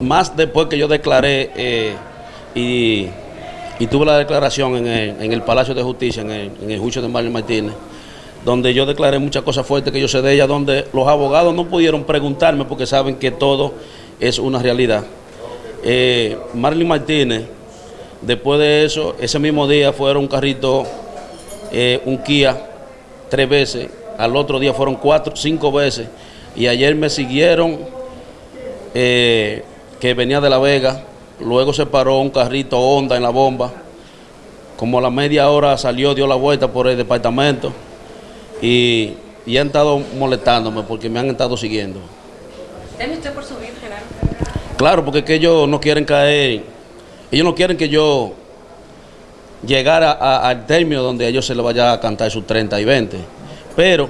Más después que yo declaré eh, y, y tuve la declaración en el, Palacio de Justicia, en el, en juicio de Marlene Martínez, donde yo declaré muchas cosas fuertes que yo sé de ella, donde los abogados no pudieron preguntarme porque saben que todo es una realidad. Eh, Marlene Martínez, después de eso, ese mismo día fueron un carrito, eh, un Kia, tres veces, al otro día fueron cuatro, cinco veces, y ayer me siguieron. Eh, que venía de La Vega, luego se paró un carrito Honda en la bomba, como a la media hora salió, dio la vuelta por el departamento y, y han estado molestándome porque me han estado siguiendo. ¿Teme usted por subir, Genaro? Claro, porque es que ellos no quieren caer, ellos no quieren que yo llegara a- al término donde a ellos se les vaya a cantar sus 30 y 20. Pero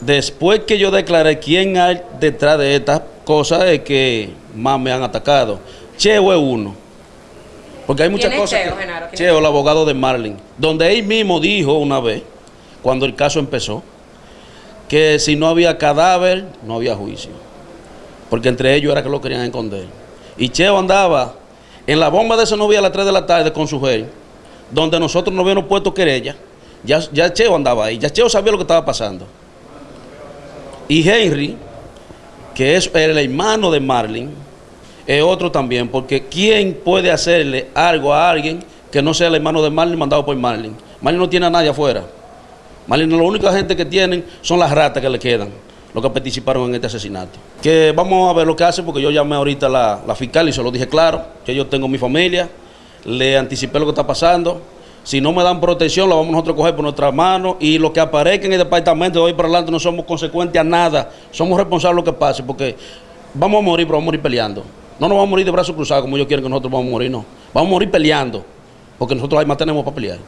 después que yo declaré quién hay detrás de estas cosas es que más me han atacado. Cheo es uno. Porque hay muchas ¿Quién es cosas. Cheo, que- Genaro? ¿Quién Cheo, el abogado de Marlin. Donde él mismo dijo una vez, cuando el caso empezó, que si no había cadáver, no había juicio. Porque entre ellos era que lo querían esconder. Y Cheo andaba en la bomba de esa novia a las 3 de la tarde con su jefe, donde nosotros no habíamos puesto querella. Ya, ya Cheo andaba ahí, ya Cheo sabía lo que estaba pasando. Y Henry, que es el hermano de Marlin, es otro también, porque ¿quién puede hacerle algo a alguien que no sea el hermano de Marlin mandado por Marlin? Marlin no tiene a nadie afuera. Marlin, la única gente que tienen son las ratas que le quedan, los que participaron en este asesinato. Que vamos a ver lo que hace, porque yo llamé ahorita a la, la fiscal y se lo dije claro, que yo tengo mi familia, le anticipé lo que está pasando. Si no me dan protección, la vamos nosotros a coger por nuestras manos y lo que aparezca en el departamento de hoy para adelante no somos consecuentes a nada, somos responsables de lo que pase, porque vamos a morir, pero vamos a morir peleando. No nos vamos a morir de brazos cruzados como ellos quieren que nosotros vamos a morir, no. Vamos a morir peleando, porque nosotros además tenemos para pelear.